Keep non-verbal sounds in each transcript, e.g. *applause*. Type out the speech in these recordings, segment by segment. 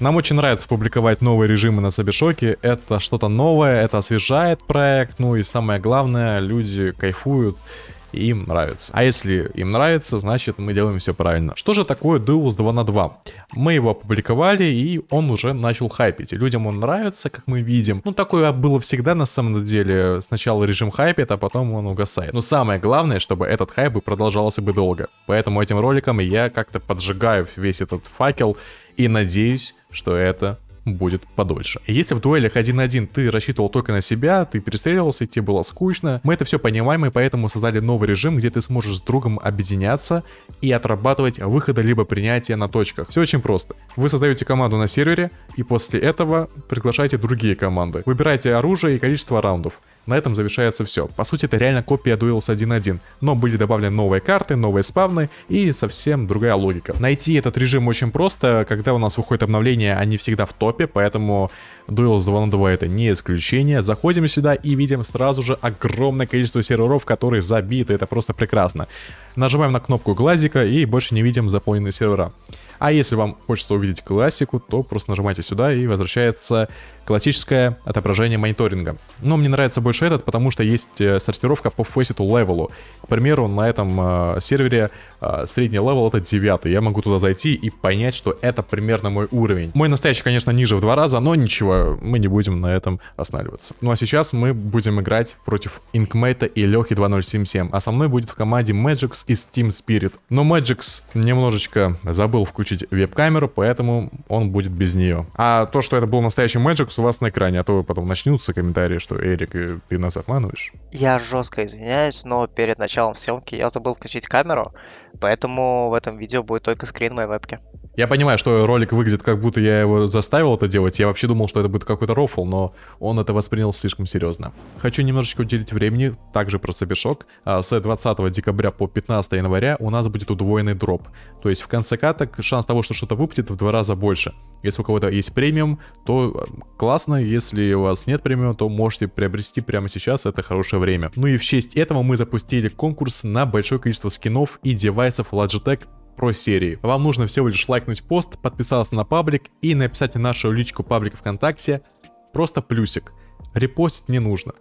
Нам очень нравится публиковать новые режимы на Сабишоке. Это что-то новое, это освежает проект. Ну и самое главное, люди кайфуют им нравится. А если им нравится, значит мы делаем все правильно. Что же такое Deus 2 на 2? Мы его опубликовали, и он уже начал хайпить. И людям он нравится, как мы видим. Ну, такое было всегда на самом деле. Сначала режим хайпит, а потом он угасает. Но самое главное, чтобы этот хайп продолжался бы долго. Поэтому этим роликом я как-то поджигаю весь этот факел и надеюсь, что это будет подольше. Если в дуэлях 1 на 1 ты рассчитывал только на себя, ты перестреливался, тебе было скучно, мы это все понимаем и поэтому создали новый режим, где ты сможешь с другом объединяться и отрабатывать выходы либо принятия на точках. Все очень просто. Вы создаете команду на сервере и после этого приглашаете другие команды. Выбираете оружие и количество раундов. На этом завершается все. По сути, это реально копия Duels 1.1, но были добавлены новые карты, новые спавны и совсем другая логика. Найти этот режим очень просто, когда у нас выходит обновление, они всегда в топе, поэтому Duels 2 на 2 это не исключение. Заходим сюда и видим сразу же огромное количество серверов, которые забиты, это просто прекрасно. Нажимаем на кнопку глазика и больше не видим заполненные сервера. А если вам хочется увидеть классику, то просто нажимайте сюда и возвращается классическое отображение мониторинга. Но мне нравится больше этот, потому что есть э, сортировка по Faceit левелу. К примеру, на этом э, сервере э, средний level это 9. Я могу туда зайти и понять, что это примерно мой уровень. Мой настоящий, конечно, ниже в два раза, но ничего, мы не будем на этом останавливаться. Ну а сейчас мы будем играть против Инкмейта и Лехи 2077, а со мной будет в команде Magixx из Team Spirit. Но Magixx немножечко забыл включить веб-камеру, поэтому он будет без нее. А то, что это был настоящий Magix, у вас на экране, а то потом начнутся комментарии, что Эрик, э, ты нас обманываешь. Я жестко извиняюсь, но перед началом съемки я забыл включить камеру, поэтому в этом видео будет только скрин моей вебки. Я понимаю, что ролик выглядит, как будто я его заставил это делать. Я вообще думал, что это будет какой-то рофл, но он это воспринял слишком серьезно. Хочу немножечко уделить времени, также про Сабишок. А, с 20 декабря по 15 января у нас будет удвоенный дроп. То есть в конце каток шанс того, что что-то выпадет, в два раза больше. Если у кого-то есть премиум, то э, классно. Если у вас нет премиум, то можете приобрести прямо сейчас, это хорошее время. Ну и в честь этого мы запустили конкурс на большое количество скинов и девайсов Logitech про серии. Вам нужно всего лишь лайкнуть пост, подписаться на паблик и написать в нашу личку паблика ВКонтакте просто плюсик. Репостить не нужно.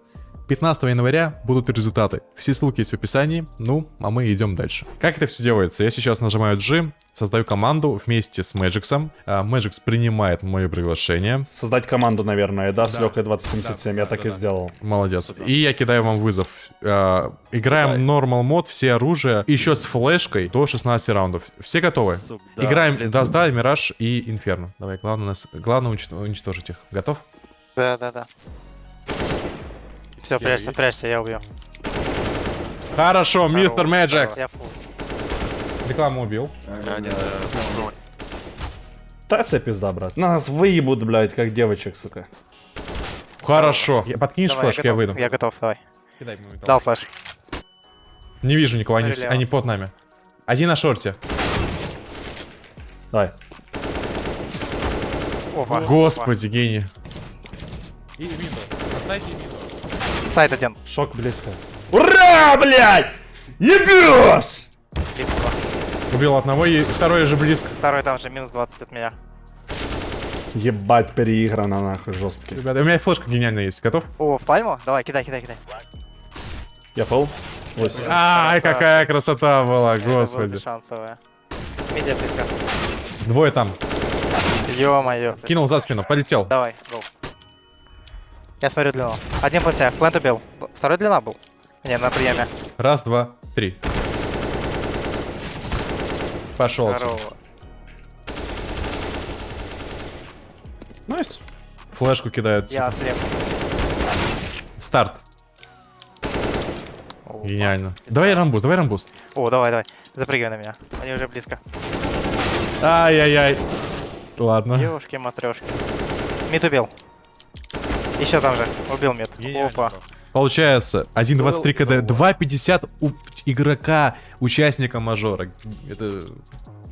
15 января будут результаты. Все ссылки есть в описании. Ну, а мы идем дальше. Как это все делается? Я сейчас нажимаю G, создаю команду вместе с Magix. А, Magix принимает мое приглашение. Создать команду, наверное, да, с Лехой 2077. Да, я да, так да, и сделал. Молодец. И я кидаю вам вызов. А, играем Normal мод, все оружие, еще с флешкой до 16 раундов. Все готовы? Сука, да, Играем Дазда, Мираж и Инферно. Давай, главное, нас... главное уничтожить их. Готов? Да, да, да. Все, прячься, прячься, я убью. Хорошо, мистер Мэджик. Рекламу убил. Да, це пизда, брат. Нас выебут, блядь, как девочек, сука. Хорошо. Я, подкинешь давай, флешки, я, я выйду. Я готов, давай. Кидай Дал флеш. Не вижу никого, они, они под нами. Один на шорте. Давай. Опа. Господи, Опа. гений. И. Оставьте. Сайт один. Шок близко. Ура, блядь! Ебешь! Убил одного, и второй же близко. Второй там же, минус 20 от меня. Ебать, переиграно нахуй, жесткий. Ребята, у меня флешка гениальная есть. Готов? О, в пальму? Давай, кидай, кидай, кидай. Я пол. Ай, какая красота была, господи. Шансовая. Двое там. Ё-моё. Кинул за спину, полетел. Давай, гоу. Я смотрю длину. Один планте, плент убил. Второй длина был. Не, на приеме. Раз, два, три. Пошел. Здорово. Nice. Флешку кидают. Я слеп. Старт. О, Гениально. Давай run boost, давай run boost. О, давай, давай. Запрыгивай на меня. Они уже близко. Ай-яй-яй. Ладно. Девушки-матрешки. Мид убил. Еще там же. Убил мед. Опа. Получается, 1.23 КД, 2.50 у игрока, участника мажора. Это...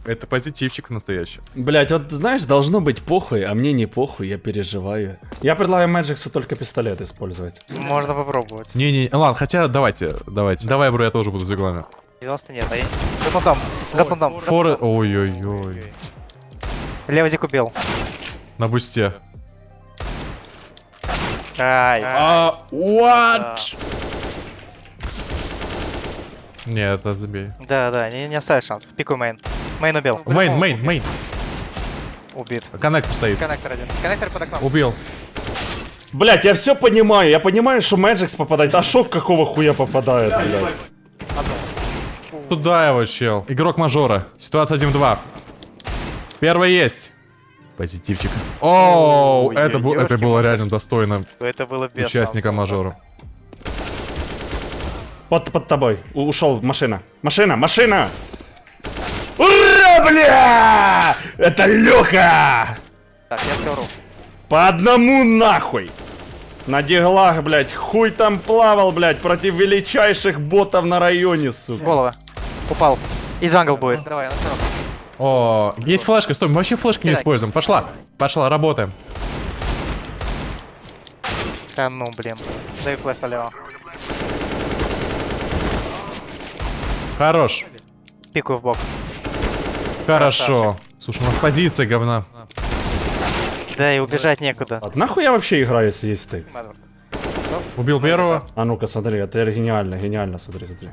Это позитивчик настоящий. Блять, вот знаешь, должно быть похуй, а мне не похуй, я переживаю. Я предлагаю Мэджиксу только пистолет использовать. Можно попробовать. Не-не, ладно, хотя давайте, давайте. Давай, бро, я тоже буду за главным. 90 нет, а я... За понтом, за понтом. Форы, ой-ой-ой. Левый дик убил. На бусте. Ай, А, what? Не, это забей. да, да, не, не оставишь шанс. Пикуй main. Main убил. Main, main, main. Убит. Коннектор стоит. Коннектор один. Коннектор под окном. Убил. Блять, я все понимаю. Я понимаю, что Magixx попадает. А шок какого хуя попадает, блядь? Туда его, чел. Игрок мажора. Ситуация 1-2. Первый есть. Позитивчик. Оу, Ой, это, бу- это было реально достойно Это было без участника шансов. мажора. Под, под тобой. У- ушел машина. Машина, машина! Ура, бля! Это Леха! Так, я втору. По одному нахуй! На диглах, блядь, хуй там плавал, блядь, против величайших ботов на районе, сука. Голова. Упал. И джангл будет. Давай, на втором. О, есть флешка, стой, мы вообще флешки не используем. Пошла, пошла, работаем. Да ну, блин. Дай флеш налево. Хорош, Пикаю в бок. хорошо. Слушай, у нас позиция говна. Да, и убежать некуда. А нахуй я вообще играю, если есть ты? Убил первого. А ну-ка, смотри, это гениально, гениально, смотри, смотри.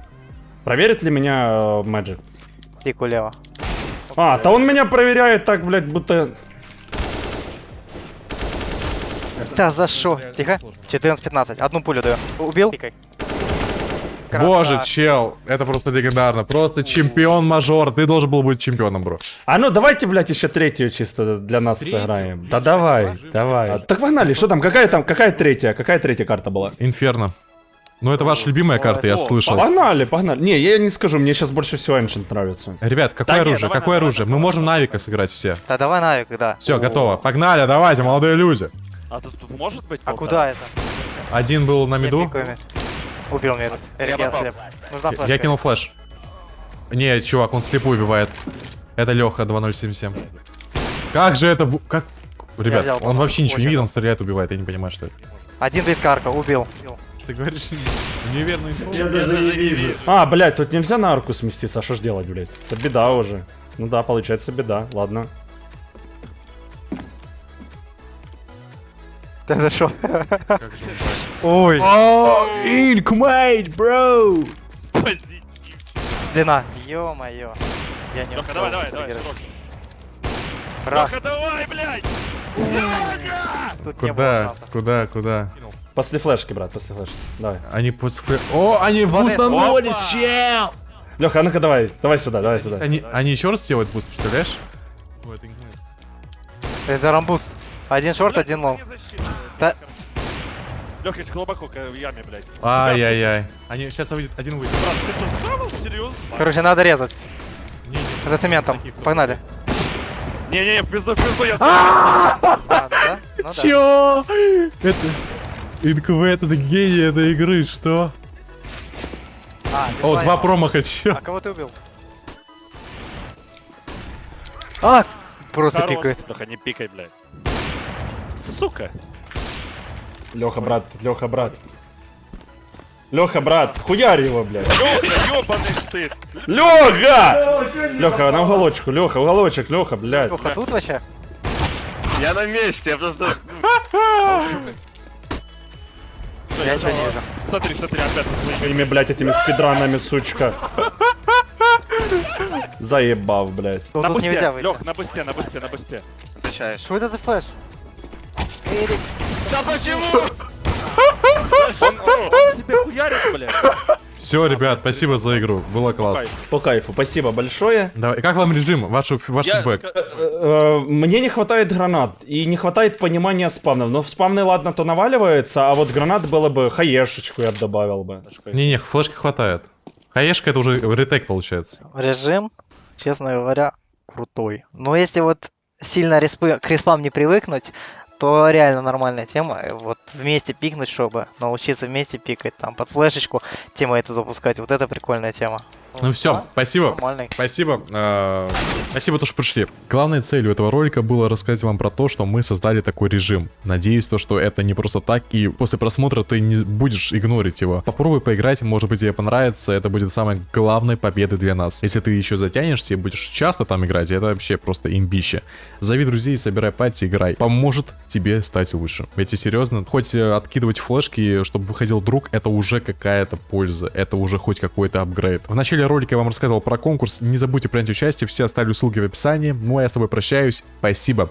Проверит ли меня Magic? Пикаю лево. А, то он меня проверяет так, блядь, будто... Да за шо? Тихо. 14-15. Одну пулю даю. Убил? Боже, чел, это просто легендарно. Просто чемпион мажор. Ты должен был быть чемпионом, бро. А ну давайте, блядь, еще третью чисто для нас сыграем. Да давай, давай. А, так погнали, что там, какая там, какая третья, какая третья карта была? Инферно. Ну, это ваша любимая карта, я слышал. Погнали, погнали. Не, я не скажу, мне сейчас больше всего Ancient нравится. Ребят, какое Да оружие? давай, какое давай, оружие? давай, Мы можем Навика сыграть все. Да давай Навик, да. Все, готово. Погнали, давайте, молодые люди. А тут тут может быть А полтора? куда это? Один был на Я меду. Убил мид. Эрик, я слеп. Нужна Я-. Я кинул флеш. Не, чувак, он слепую убивает. Это Леха 2077. Как же это... бу- Как... Ребят, взял, он вообще ничего не видит, он стреляет, убивает. Я не понимаю, что это. Один близкарка, убил. Ты говоришь *laughs* неверную инфу? Я даже не вижу. А, блядь, тут нельзя на арку сместиться, а что ж делать, блядь? Это беда уже. Ну да, получается беда, ладно. Да за шо? Ой. Инкмейт, бро! Позитив. Длина. Ё-моё. Я не успел давай, давай, давай. Леха, давай, блядь! Куда? Куда? Куда? После флешки, брат, после флешки. Давай. Они после... фле- О, они будут на норе, чел! Леха, а ну-ка давай, давай сюда, давай сюда. Они, они еще раз делают буст, представляешь? Это run boost. Один short, один long. Да. Леха, глубоко в яме, блядь. Ай-яй-яй. Они сейчас выйдет, один выйдет. Брат, ты что, схавал? Серьезно? Короче, надо резать. Не, не, За цементом. Погнали. Не-не-не, в пизду, в пизду, я... А, ну. Чё? Это... ИНКВ это гений этой игры, что? А, О, два промаха, чё? А кого ты убил? А! Просто Хорош. пикает. Леха, не пикай, блядь. Сука. Леха, брат, Леха, брат. Леха, брат, хуярь его, блядь. Леха, ёбаный стыд. Леха! Леха, на уголочку, Леха, уголочек, Леха, блядь. Леха, тут вообще? Я на месте, я просто... *laughs* Я ничего не вижу. Смотри, смотри, опять со своими... Блядь, этими спидранами, сучка. Заебав, блядь. Ну, На бусте. Лех, на бусте, на бусте, на бусте. Отвечаешь. Что это за флеш? Эрик. Да почему? Он себе хуярит, блядь. Все, ребят, спасибо за игру. Было классно. По кайфу, спасибо большое. Давай, как вам режим? Ваш, ваш Я фидбэк? ска- Э, Мне не хватает гранат и не хватает понимания спавнов. Но в спавны, ладно, то наваливается, а вот гранат было бы хаешечку я бы добавил бы. Не-не, флешки хватает. Хаешка это уже ретейк получается. Режим, честно говоря, крутой. Но если вот сильно респы, к респам не привыкнуть, то реально нормальная тема. Э, Вот вместе пикнуть, чтобы научиться вместе пикать, там под флешечку тема это запускать. Вот это прикольная тема. Ну все, да, спасибо. Нормальный. Спасибо. э, Спасибо, то, что пришли. Главной целью этого ролика было рассказать вам про то, что мы создали такой режим. Надеюсь, то, что это не просто так, и после просмотра ты не будешь игнорить его. Попробуй поиграть, может быть тебе понравится, это будет самой главной победой для нас. Если ты еще затянешься и будешь часто там играть, это вообще просто имбище. Зови друзей, собирай пати, играй. Поможет тебе стать лучше. Ведь и серьезно, хоть э, откидывать флешки, чтобы выходил друг, это уже какая-то польза, это уже хоть какой-то апгрейд. В начале ролика я вам рассказывал про конкурс, не забудьте принять участие, все оставлю ссылки в описании. Ну а я с тобой прощаюсь, спасибо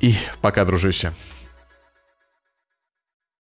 и пока, дружище.